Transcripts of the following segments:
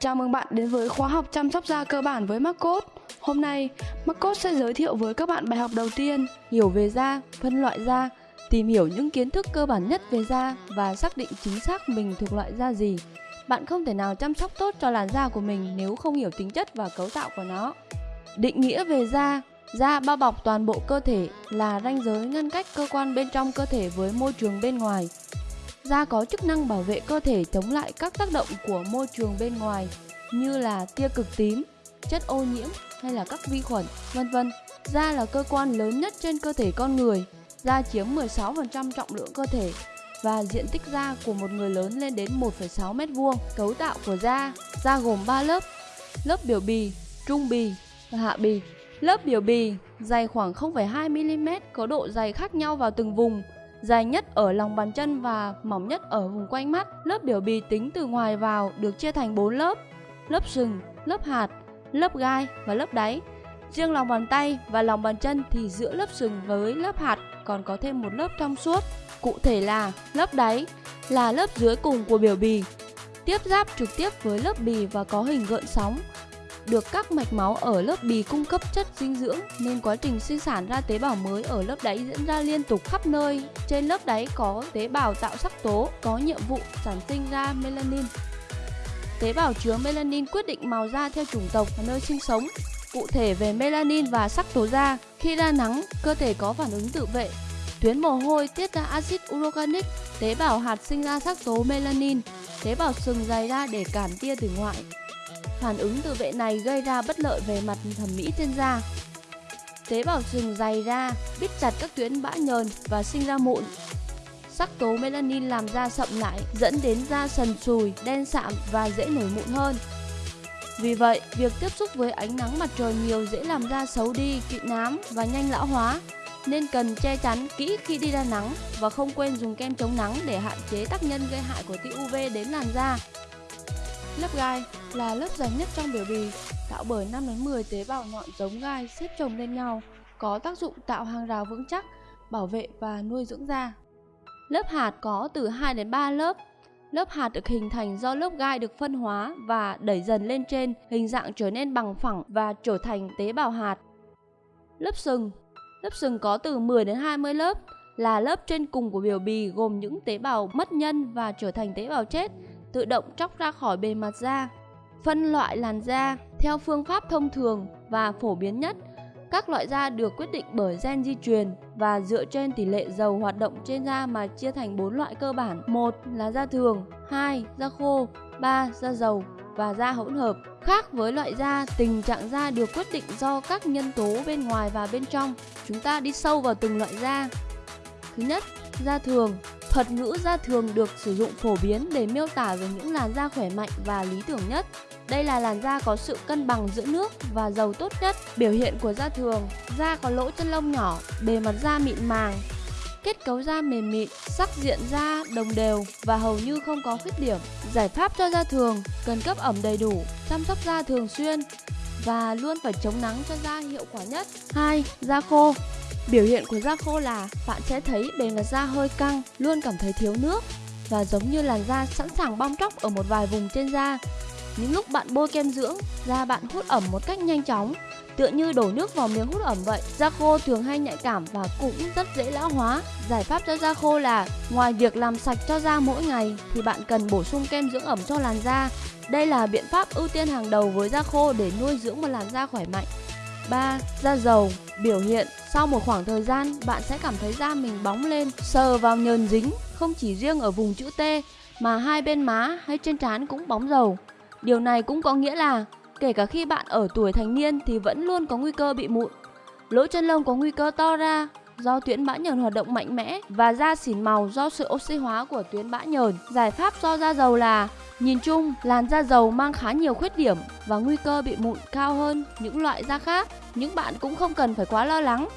Chào mừng bạn đến với khóa học chăm sóc da cơ bản với Marcos. Hôm nay, Marcos sẽ giới thiệu với các bạn bài học đầu tiên, hiểu về da, phân loại da, tìm hiểu những kiến thức cơ bản nhất về da và xác định chính xác mình thuộc loại da gì. Bạn không thể nào chăm sóc tốt cho làn da của mình nếu không hiểu tính chất và cấu tạo của nó. Định nghĩa về da Da bao bọc toàn bộ cơ thể là ranh giới ngăn cách cơ quan bên trong cơ thể với môi trường bên ngoài. Da có chức năng bảo vệ cơ thể chống lại các tác động của môi trường bên ngoài như là tia cực tím, chất ô nhiễm hay là các vi khuẩn, vân vân. Da là cơ quan lớn nhất trên cơ thể con người. Da chiếm 16% trọng lượng cơ thể và diện tích da của một người lớn lên đến 1,6 mét vuông. Cấu tạo của da, da gồm 3 lớp: lớp biểu bì, trung bì và hạ bì. Lớp biểu bì dày khoảng 0,2 mm có độ dày khác nhau vào từng vùng dài nhất ở lòng bàn chân và mỏng nhất ở vùng quanh mắt. Lớp biểu bì tính từ ngoài vào được chia thành 4 lớp: lớp sừng, lớp hạt, lớp gai và lớp đáy. Riêng lòng bàn tay và lòng bàn chân thì giữa lớp sừng với lớp hạt còn có thêm một lớp trong suốt. Cụ thể là lớp đáy là lớp dưới cùng của biểu bì, tiếp giáp trực tiếp với lớp bì và có hình gợn sóng được các mạch máu ở lớp bì cung cấp chất dinh dưỡng nên quá trình sinh sản ra tế bào mới ở lớp đáy diễn ra liên tục khắp nơi. Trên lớp đáy có tế bào tạo sắc tố có nhiệm vụ sản sinh ra melanin. Tế bào chứa melanin quyết định màu da theo chủng tộc và nơi sinh sống. Cụ thể về melanin và sắc tố da, khi ra nắng, cơ thể có phản ứng tự vệ. Tuyến mồ hôi tiết ra axit urocanic, tế bào hạt sinh ra sắc tố melanin, tế bào sừng dày ra để cản tia từ ngoại. Phản ứng tự vệ này gây ra bất lợi về mặt thẩm mỹ trên da. Tế bào sừng dày ra, bít chặt các tuyến bã nhờn và sinh ra mụn. Sắc tố melanin làm da sậm lại, dẫn đến da sần sùi, đen sạm và dễ nổi mụn hơn. Vì vậy, việc tiếp xúc với ánh nắng mặt trời nhiều dễ làm da xấu đi, kịt nám và nhanh lão hóa, nên cần che chắn kỹ khi đi ra nắng và không quên dùng kem chống nắng để hạn chế tác nhân gây hại của tia UV đến làn da. Lớp gai là lớp dày nhất trong biểu bì, tạo bởi 5 đến 10 tế bào nhọn giống gai xếp chồng lên nhau, có tác dụng tạo hàng rào vững chắc, bảo vệ và nuôi dưỡng da. Lớp hạt có từ 2 đến 3 lớp. Lớp hạt được hình thành do lớp gai được phân hóa và đẩy dần lên trên, hình dạng trở nên bằng phẳng và trở thành tế bào hạt. Lớp sừng Lớp sừng có từ 10 đến 20 lớp, là lớp trên cùng của biểu bì gồm những tế bào mất nhân và trở thành tế bào chết, tự động tróc ra khỏi bề mặt da. Phân loại làn da theo phương pháp thông thường và phổ biến nhất. Các loại da được quyết định bởi gen di truyền và dựa trên tỷ lệ dầu hoạt động trên da mà chia thành 4 loại cơ bản. một là da thường, 2 da khô, 3 da dầu và da hỗn hợp. Khác với loại da, tình trạng da được quyết định do các nhân tố bên ngoài và bên trong. Chúng ta đi sâu vào từng loại da. Thứ nhất, da thường Thuật ngữ da thường được sử dụng phổ biến để miêu tả về những làn da khỏe mạnh và lý tưởng nhất. Đây là làn da có sự cân bằng giữa nước và dầu tốt nhất. Biểu hiện của da thường, da có lỗ chân lông nhỏ, bề mặt da mịn màng, kết cấu da mềm mịn, sắc diện da đồng đều và hầu như không có khuyết điểm. Giải pháp cho da thường cần cấp ẩm đầy đủ, chăm sóc da thường xuyên và luôn phải chống nắng cho da hiệu quả nhất. 2. Da khô Biểu hiện của da khô là bạn sẽ thấy bề mặt da hơi căng, luôn cảm thấy thiếu nước và giống như làn da sẵn sàng bong tróc ở một vài vùng trên da. Những lúc bạn bôi kem dưỡng, da bạn hút ẩm một cách nhanh chóng, tựa như đổ nước vào miếng hút ẩm vậy. Da khô thường hay nhạy cảm và cũng rất dễ lão hóa. Giải pháp cho da khô là ngoài việc làm sạch cho da mỗi ngày thì bạn cần bổ sung kem dưỡng ẩm cho làn da. Đây là biện pháp ưu tiên hàng đầu với da khô để nuôi dưỡng một làn da khỏe mạnh. 3. Da dầu Biểu hiện Sau một khoảng thời gian, bạn sẽ cảm thấy da mình bóng lên, sờ vào nhờn dính, không chỉ riêng ở vùng chữ T, mà hai bên má hay trên trán cũng bóng dầu. Điều này cũng có nghĩa là, kể cả khi bạn ở tuổi thành niên thì vẫn luôn có nguy cơ bị mụn. Lỗ chân lông có nguy cơ to ra do tuyến bã nhờn hoạt động mạnh mẽ và da xỉn màu do sự oxy hóa của tuyến bã nhờn. Giải pháp do da dầu là Nhìn chung, làn da dầu mang khá nhiều khuyết điểm và nguy cơ bị mụn cao hơn những loại da khác, nhưng bạn cũng không cần phải quá lo lắng.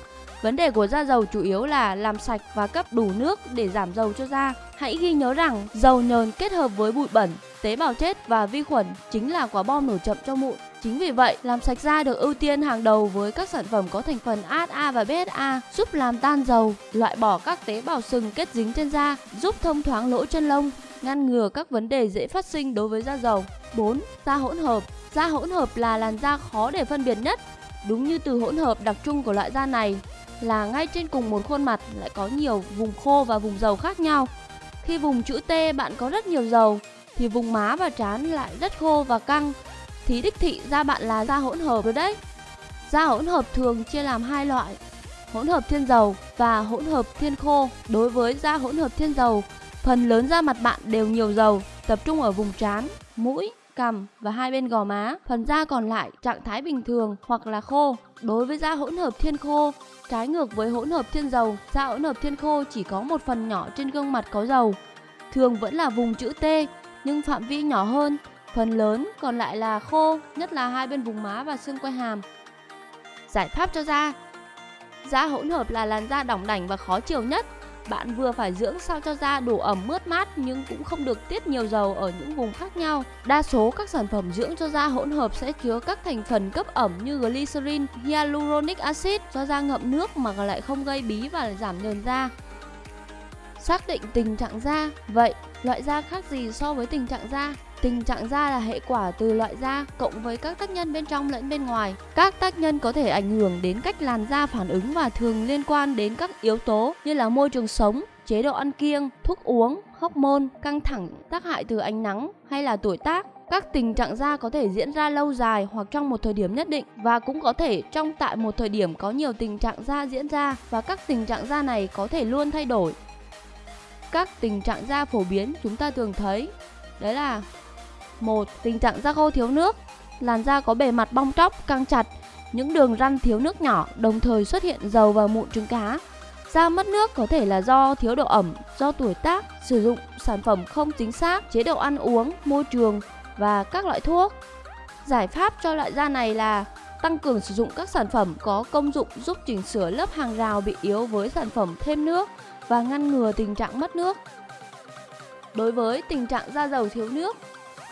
Vấn đề của da dầu chủ yếu là làm sạch và cấp đủ nước để giảm dầu cho da. Hãy ghi nhớ rằng dầu nhờn kết hợp với bụi bẩn, tế bào chết và vi khuẩn chính là quả bom nổ chậm cho mụn. Chính vì vậy, làm sạch da được ưu tiên hàng đầu với các sản phẩm có thành phần AHA và BHA, giúp làm tan dầu, loại bỏ các tế bào sừng kết dính trên da, giúp thông thoáng lỗ chân lông, ngăn ngừa các vấn đề dễ phát sinh đối với da dầu. 4. Da hỗn hợp Da hỗn hợp là làn da khó để phân biệt nhất. Đúng như từ hỗn hợp đặc trưng của loại da này là ngay trên cùng một khuôn mặt lại có nhiều vùng khô và vùng dầu khác nhau. Khi vùng chữ T bạn có rất nhiều dầu thì vùng má và trán lại rất khô và căng thì đích thị da bạn là da hỗn hợp rồi đấy. Da hỗn hợp thường chia làm hai loại, hỗn hợp thiên dầu và hỗn hợp thiên khô. Đối với da hỗn hợp thiên dầu, phần lớn da mặt bạn đều nhiều dầu, tập trung ở vùng trán, mũi, cằm và hai bên gò má. Phần da còn lại trạng thái bình thường hoặc là khô. Đối với da hỗn hợp thiên khô, trái ngược với hỗn hợp thiên dầu, da hỗn hợp thiên khô chỉ có một phần nhỏ trên gương mặt có dầu. Thường vẫn là vùng chữ T nhưng phạm vi nhỏ hơn, phần lớn còn lại là khô, nhất là hai bên vùng má và xương quai hàm. Giải pháp cho da Da hỗn hợp là làn da đỏng đảnh và khó chịu nhất. Bạn vừa phải dưỡng sao cho da đủ ẩm mướt mát nhưng cũng không được tiết nhiều dầu ở những vùng khác nhau. Đa số các sản phẩm dưỡng cho da hỗn hợp sẽ chứa các thành phần cấp ẩm như glycerin, hyaluronic acid cho da ngậm nước mà lại không gây bí và giảm nhờn da. Xác định tình trạng da. Vậy, loại da khác gì so với tình trạng da? Tình trạng da là hệ quả từ loại da cộng với các tác nhân bên trong lẫn bên ngoài. Các tác nhân có thể ảnh hưởng đến cách làn da phản ứng và thường liên quan đến các yếu tố như là môi trường sống, chế độ ăn kiêng, thuốc uống, hormone, căng thẳng, tác hại từ ánh nắng hay là tuổi tác. Các tình trạng da có thể diễn ra lâu dài hoặc trong một thời điểm nhất định và cũng có thể trong tại một thời điểm có nhiều tình trạng da diễn ra và các tình trạng da này có thể luôn thay đổi. Các tình trạng da phổ biến chúng ta thường thấy đấy là một Tình trạng da khô thiếu nước Làn da có bề mặt bong tróc, căng chặt Những đường răn thiếu nước nhỏ Đồng thời xuất hiện dầu và mụn trứng cá Da mất nước có thể là do thiếu độ ẩm, do tuổi tác, sử dụng sản phẩm không chính xác, chế độ ăn uống, môi trường và các loại thuốc. Giải pháp cho loại da này là tăng cường sử dụng các sản phẩm có công dụng giúp chỉnh sửa lớp hàng rào bị yếu với sản phẩm thêm nước và ngăn ngừa tình trạng mất nước. Đối với tình trạng da dầu thiếu nước,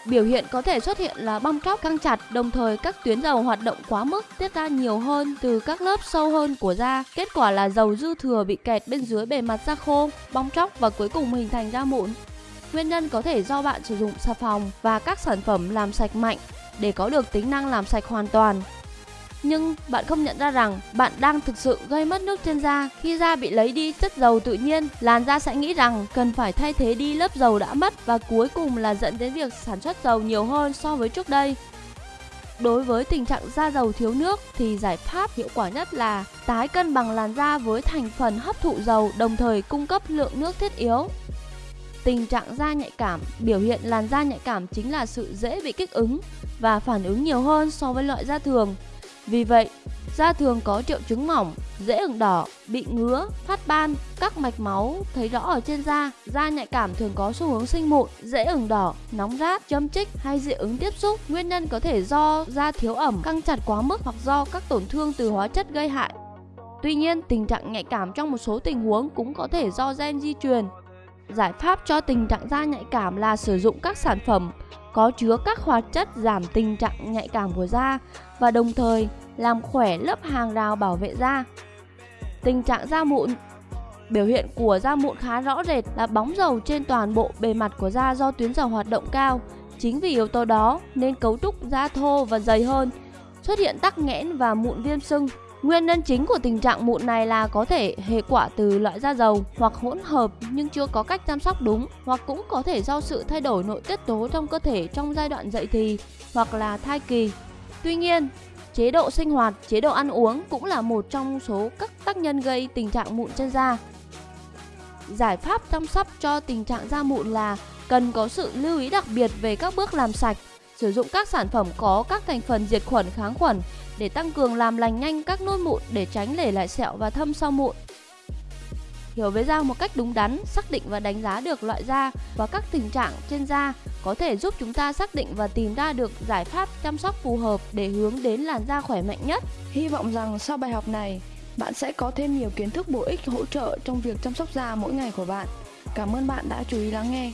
Biểu hiện có thể xuất hiện là bong tróc căng chặt, đồng thời các tuyến dầu hoạt động quá mức tiết ra nhiều hơn từ các lớp sâu hơn của da. Kết quả là dầu dư thừa bị kẹt bên dưới bề mặt da khô, bong tróc và cuối cùng hình thành da mụn. Nguyên nhân có thể do bạn sử dụng xà phòng và các sản phẩm làm sạch mạnh để có được tính năng làm sạch hoàn toàn nhưng bạn không nhận ra rằng bạn đang thực sự gây mất nước trên da. Khi da bị lấy đi chất dầu tự nhiên, làn da sẽ nghĩ rằng cần phải thay thế đi lớp dầu đã mất và cuối cùng là dẫn đến việc sản xuất dầu nhiều hơn so với trước đây. Đối với tình trạng da dầu thiếu nước thì giải pháp hiệu quả nhất là tái cân bằng làn da với thành phần hấp thụ dầu đồng thời cung cấp lượng nước thiết yếu. Tình trạng da nhạy cảm, biểu hiện làn da nhạy cảm chính là sự dễ bị kích ứng và phản ứng nhiều hơn so với loại da thường. Vì vậy, da thường có triệu chứng mỏng, dễ ửng đỏ, bị ngứa, phát ban, các mạch máu thấy rõ ở trên da. Da nhạy cảm thường có xu hướng sinh mụn, dễ ửng đỏ, nóng rát, châm chích hay dị ứng tiếp xúc. Nguyên nhân có thể do da thiếu ẩm, căng chặt quá mức hoặc do các tổn thương từ hóa chất gây hại. Tuy nhiên, tình trạng nhạy cảm trong một số tình huống cũng có thể do gen di truyền. Giải pháp cho tình trạng da nhạy cảm là sử dụng các sản phẩm có chứa các hoạt chất giảm tình trạng nhạy cảm của da và đồng thời làm khỏe lớp hàng rào bảo vệ da. Tình trạng da mụn Biểu hiện của da mụn khá rõ rệt là bóng dầu trên toàn bộ bề mặt của da do tuyến dầu hoạt động cao. Chính vì yếu tố đó nên cấu trúc da thô và dày hơn, xuất hiện tắc nghẽn và mụn viêm sưng. Nguyên nhân chính của tình trạng mụn này là có thể hệ quả từ loại da dầu hoặc hỗn hợp nhưng chưa có cách chăm sóc đúng hoặc cũng có thể do sự thay đổi nội tiết tố trong cơ thể trong giai đoạn dậy thì hoặc là thai kỳ. Tuy nhiên, chế độ sinh hoạt, chế độ ăn uống cũng là một trong số các tác nhân gây tình trạng mụn trên da. Giải pháp chăm sóc cho tình trạng da mụn là cần có sự lưu ý đặc biệt về các bước làm sạch, sử dụng các sản phẩm có các thành phần diệt khuẩn kháng khuẩn để tăng cường làm lành nhanh các nốt mụn để tránh để lại sẹo và thâm sau mụn. Hiểu về da một cách đúng đắn, xác định và đánh giá được loại da và các tình trạng trên da có thể giúp chúng ta xác định và tìm ra được giải pháp chăm sóc phù hợp để hướng đến làn da khỏe mạnh nhất. Hy vọng rằng sau bài học này, bạn sẽ có thêm nhiều kiến thức bổ ích hỗ trợ trong việc chăm sóc da mỗi ngày của bạn. Cảm ơn bạn đã chú ý lắng nghe.